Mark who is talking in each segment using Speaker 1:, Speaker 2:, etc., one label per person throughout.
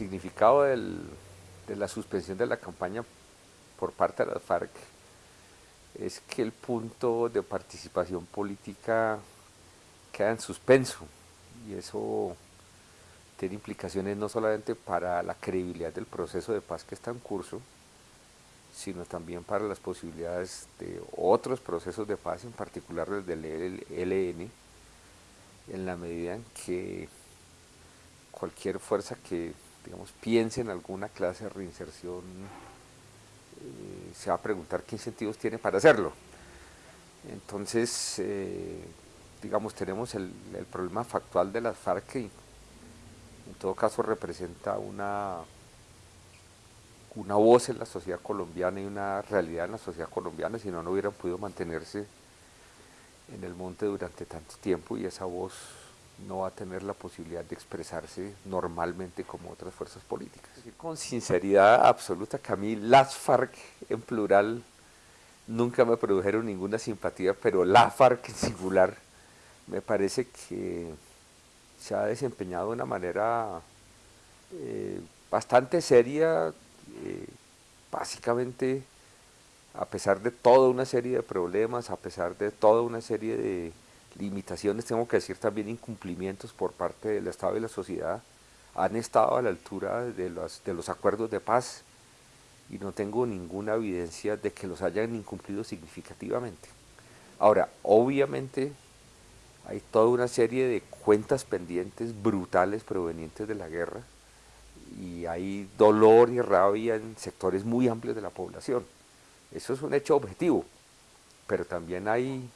Speaker 1: significado de la suspensión de la campaña por parte de las FARC es que el punto de participación política queda en suspenso y eso tiene implicaciones no solamente para la credibilidad del proceso de paz que está en curso, sino también para las posibilidades de otros procesos de paz, en particular el del ELN, en la medida en que cualquier fuerza que digamos, piense en alguna clase de reinserción eh, se va a preguntar qué incentivos tiene para hacerlo. Entonces, eh, digamos, tenemos el, problema factual de las FARC que en todo caso representa una, una voz en la sociedad colombiana y una realidad en la sociedad colombiana, si no, no hubieran podido mantenerse en el monte durante tanto tiempo y esa voz no va a tener la posibilidad de expresarse normalmente como otras fuerzas políticas. Con sinceridad absoluta que a mí las FARC en plural nunca me produjeron ninguna simpatía, pero la FARC en singular me parece que se ha desempeñado de una manera eh, bastante seria, eh, básicamente a pesar de toda una serie de problemas, a pesar de toda una serie de limitaciones, tengo que decir también incumplimientos por parte del Estado y la sociedad, han estado a la altura de los, de los acuerdos de paz y no tengo ninguna evidencia de que los hayan incumplido significativamente. Ahora, obviamente hay toda una serie de cuentas pendientes brutales provenientes de la guerra y hay dolor y rabia en sectores muy amplios de la población. Eso es un hecho objetivo, pero también hay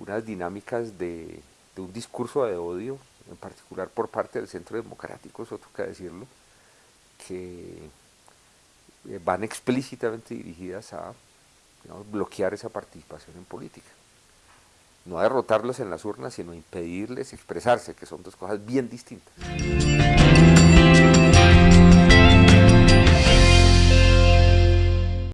Speaker 1: unas dinámicas de, un discurso de odio, en particular por parte del Centro Democrático, eso toca decirlo, que eh, van explícitamente dirigidas a bloquear esa participación en política. No a derrotarlos en las urnas, sino a impedirles expresarse, que son dos cosas bien distintas.